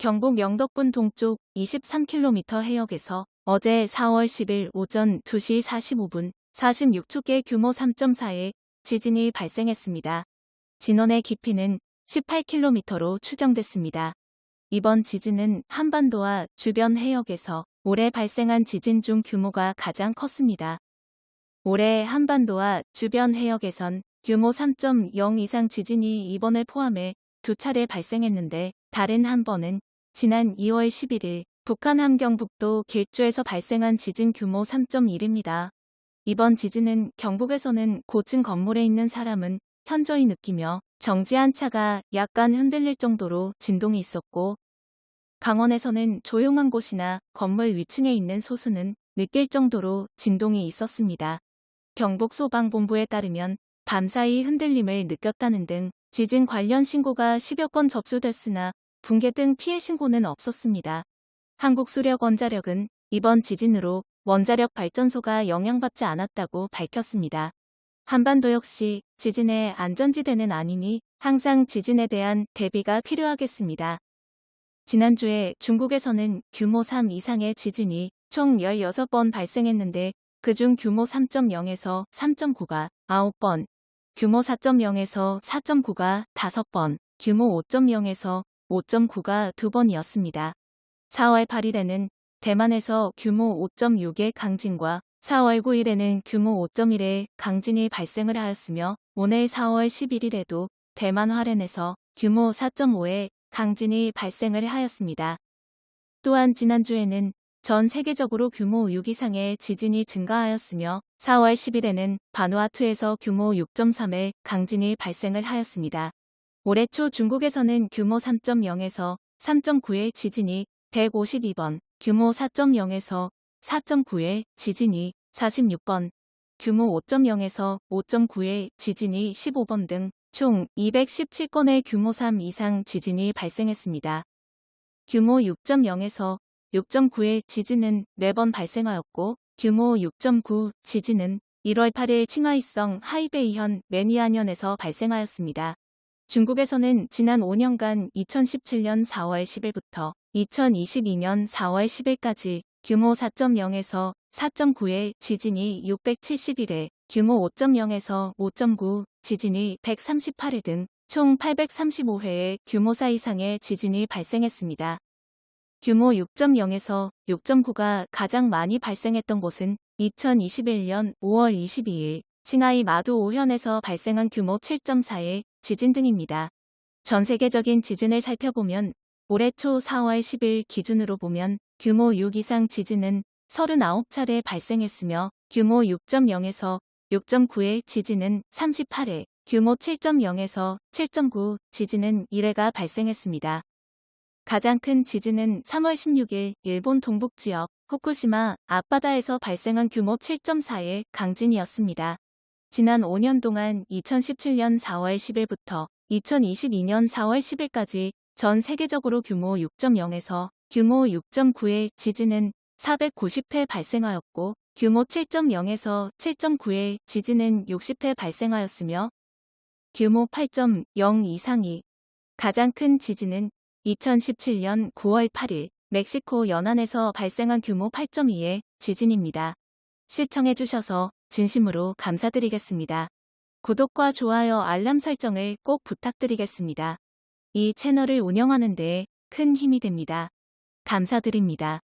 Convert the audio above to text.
경북 영덕군 동쪽 23km 해역에서 어제 4월 10일 오전 2시 45분 46초계 규모 3.4의 지진이 발생했습니다. 진원의 깊이는 18km로 추정됐습니다. 이번 지진은 한반도와 주변 해역에서 올해 발생한 지진 중 규모가 가장 컸습니다. 올해 한반도와 주변 해역에선 규모 3.0 이상 지진이 이번을 포함해 두 차례 발생했는데 다른 한 번은 지난 2월 11일 북한 함경북도 길주에서 발생한 지진 규모 3.1입니다. 이번 지진은 경북에서는 고층 건물에 있는 사람은 현저히 느끼며 정지한 차가 약간 흔들릴 정도로 진동이 있었고 강원에서는 조용한 곳이나 건물 위층에 있는 소수는 느낄 정도로 진동이 있었습니다. 경북 소방본부에 따르면 밤사이 흔들림을 느꼈다는 등 지진 관련 신고가 10여 건 접수됐으나 붕괴 등 피해 신고는 없었습니다. 한국수력원자력은 이번 지진으로 원자력 발전소가 영향받지 않았다고 밝혔습니다. 한반도 역시 지진의 안전지대는 아니니 항상 지진에 대한 대비가 필요하겠습니다. 지난주에 중국에서는 규모 3 이상의 지진이 총 16번 발생했는데 그중 규모 3.0에서 3.9가 9번, 규모 4.0에서 4.9가 5번, 규모 5.0에서 5.9가 2번이었습니다. 4월 8일에는 대만에서 규모 5.6의 강진과 4월 9일에는 규모 5.1의 강진이 발생을 하였으며 오늘 4월 11일에도 대만 화롄에서 규모 4.5의 강진이 발생을 하였습니다. 또한 지난주에는 전 세계적으로 규모 6 이상의 지진이 증가하였으며 4월 10일에는 바누아투에서 규모 6.3의 강진이 발생을 하였습니다. 올해 초 중국에서는 규모 3.0에서 3.9의 지진이 152번, 규모 4.0에서 4.9의 지진이 46번, 규모 5.0에서 5.9의 지진이 15번 등 총 217건의 규모 3 이상 지진이 발생했습니다. 규모 6.0에서 6.9의 지진은 4번 발생하였고 규모 6.9 지진은 1월 8일 칭하이성 하이베이현 매니아현에서 발생하였습니다. 중국에서는 지난 5년간 2017년 4월 10일부터 2022년 4월 10일까지 규모 4.0에서 4.9의 지진이 671회, 규모 5.0에서 5.9 지진이 138회 등 총 835회의 규모 4 이상의 지진이 발생했습니다. 규모 6.0에서 6.9가 가장 많이 발생했던 곳은 2021년 5월 22일 칭하이 마도 오현에서 발생한 규모 7.4의 지진 등입니다. 전 세계적인 지진을 살펴보면 올해 초 4월 10일 기준으로 보면 규모 6 이상 지진은 39차례 발생했으며 규모 6.0에서 6.9의 지진은 38회, 규모 7.0에서 7.9 지진은 1회가 발생했습니다. 가장 큰 지진은 3월 16일 일본 동북지역 후쿠시마 앞바다에서 발생한 규모 7.4의 강진이었습니다. 지난 5년 동안 2017년 4월 10일부터 2022년 4월 10일까지 전 세계적으로 규모 6.0에서 규모 6.9의 지진은 490회 발생하였고 규모 7.0에서 7.9의 지진은 60회 발생하였으며 규모 8.0 이상이 가장 큰 지진은 2017년 9월 8일 멕시코 연안에서 발생한 규모 8.2의 지진입니다. 시청해주셔서 진심으로 감사드리겠습니다. 구독과 좋아요 알람 설정을 꼭 부탁드리겠습니다. 이 채널을 운영하는 데 큰 힘이 됩니다. 감사드립니다.